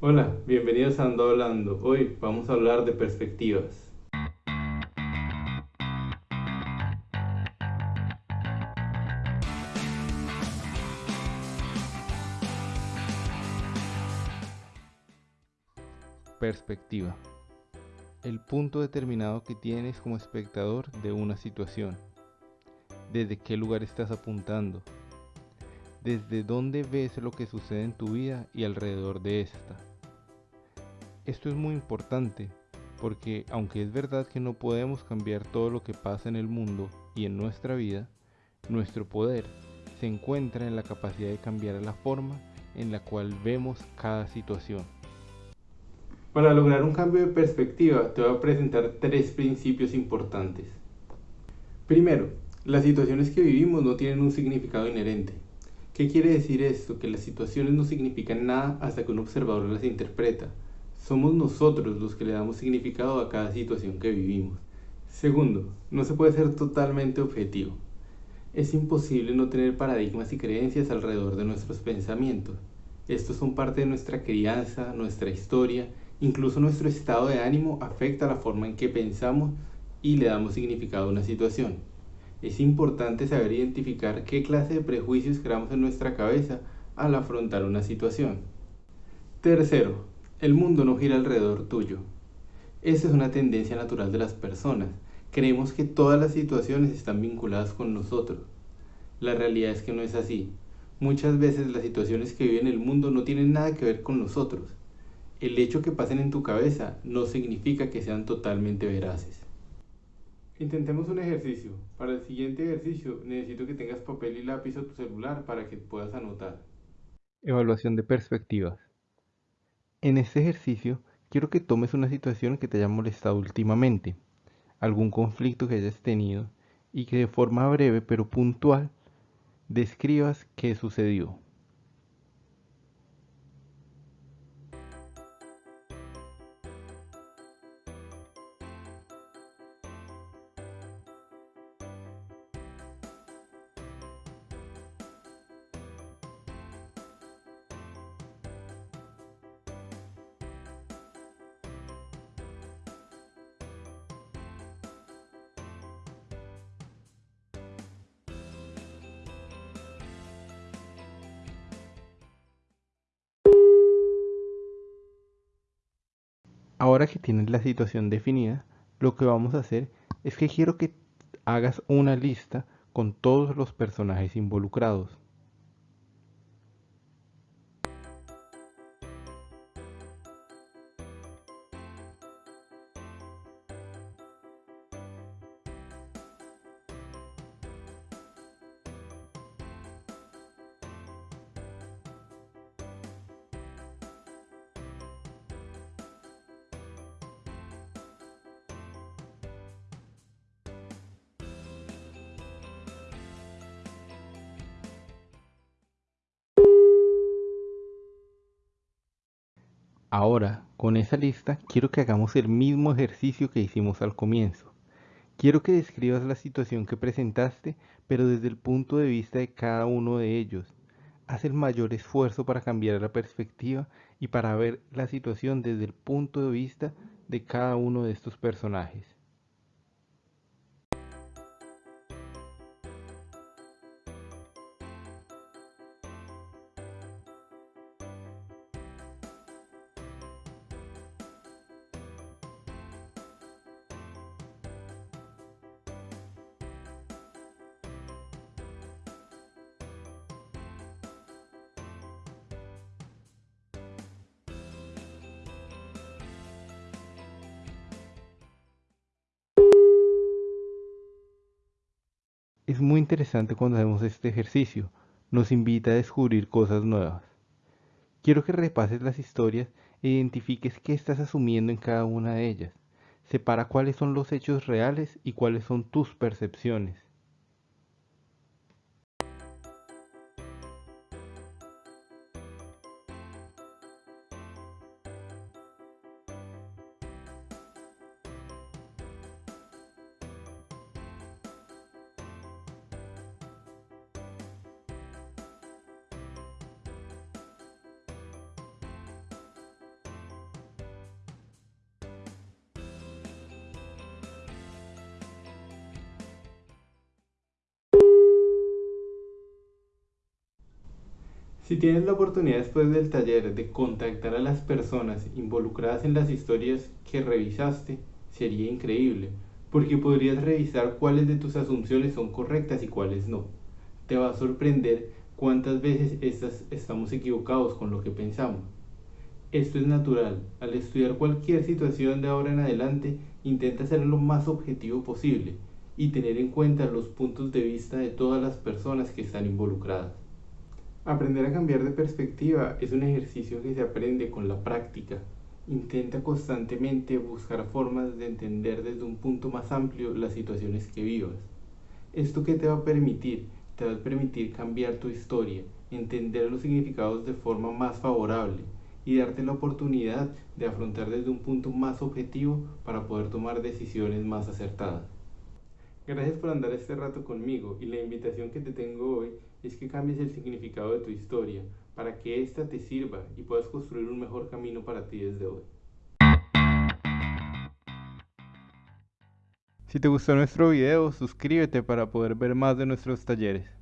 Hola, bienvenidos a Ando Hablando. Hoy vamos a hablar de perspectivas. Perspectiva. El punto determinado que tienes como espectador de una situación. Desde qué lugar estás apuntando. Desde dónde ves lo que sucede en tu vida y alrededor de esta. Esto es muy importante porque aunque es verdad que no podemos cambiar todo lo que pasa en el mundo y en nuestra vida, nuestro poder se encuentra en la capacidad de cambiar la forma en la cual vemos cada situación. Para lograr un cambio de perspectiva te voy a presentar tres principios importantes. Primero, las situaciones que vivimos no tienen un significado inherente. ¿Qué quiere decir esto? Que las situaciones no significan nada hasta que un observador las interpreta. Somos nosotros los que le damos significado a cada situación que vivimos. Segundo, no se puede ser totalmente objetivo. Es imposible no tener paradigmas y creencias alrededor de nuestros pensamientos. Estos son parte de nuestra crianza, nuestra historia Incluso nuestro estado de ánimo afecta la forma en que pensamos y le damos significado a una situación. Es importante saber identificar qué clase de prejuicios creamos en nuestra cabeza al afrontar una situación. Tercero, el mundo no gira alrededor tuyo. Esa es una tendencia natural de las personas. Creemos que todas las situaciones están vinculadas con nosotros. La realidad es que no es así. Muchas veces las situaciones que vive en el mundo no tienen nada que ver con nosotros el hecho que pasen en tu cabeza no significa que sean totalmente veraces. Intentemos un ejercicio. Para el siguiente ejercicio necesito que tengas papel y lápiz o tu celular para que puedas anotar. Evaluación de perspectivas. En este ejercicio quiero que tomes una situación que te haya molestado últimamente, algún conflicto que hayas tenido y que de forma breve pero puntual describas qué sucedió. Ahora que tienes la situación definida, lo que vamos a hacer es que quiero que hagas una lista con todos los personajes involucrados. Ahora, con esa lista, quiero que hagamos el mismo ejercicio que hicimos al comienzo. Quiero que describas la situación que presentaste, pero desde el punto de vista de cada uno de ellos. Haz el mayor esfuerzo para cambiar la perspectiva y para ver la situación desde el punto de vista de cada uno de estos personajes. Es muy interesante cuando hacemos este ejercicio, nos invita a descubrir cosas nuevas. Quiero que repases las historias e identifiques qué estás asumiendo en cada una de ellas. Separa cuáles son los hechos reales y cuáles son tus percepciones. Si tienes la oportunidad después del taller de contactar a las personas involucradas en las historias que revisaste, sería increíble, porque podrías revisar cuáles de tus asunciones son correctas y cuáles no. Te va a sorprender cuántas veces estamos equivocados con lo que pensamos. Esto es natural. Al estudiar cualquier situación de ahora en adelante, intenta ser lo más objetivo posible y tener en cuenta los puntos de vista de todas las personas que están involucradas. Aprender a cambiar de perspectiva es un ejercicio que se aprende con la práctica. Intenta constantemente buscar formas de entender desde un punto más amplio las situaciones que vivas. ¿Esto qué te va a permitir? Te va a permitir cambiar tu historia, entender los significados de forma más favorable y darte la oportunidad de afrontar desde un punto más objetivo para poder tomar decisiones más acertadas. Gracias por andar este rato conmigo y la invitación que te tengo hoy es que cambies el significado de tu historia para que ésta te sirva y puedas construir un mejor camino para ti desde hoy. Si te gustó nuestro video, suscríbete para poder ver más de nuestros talleres.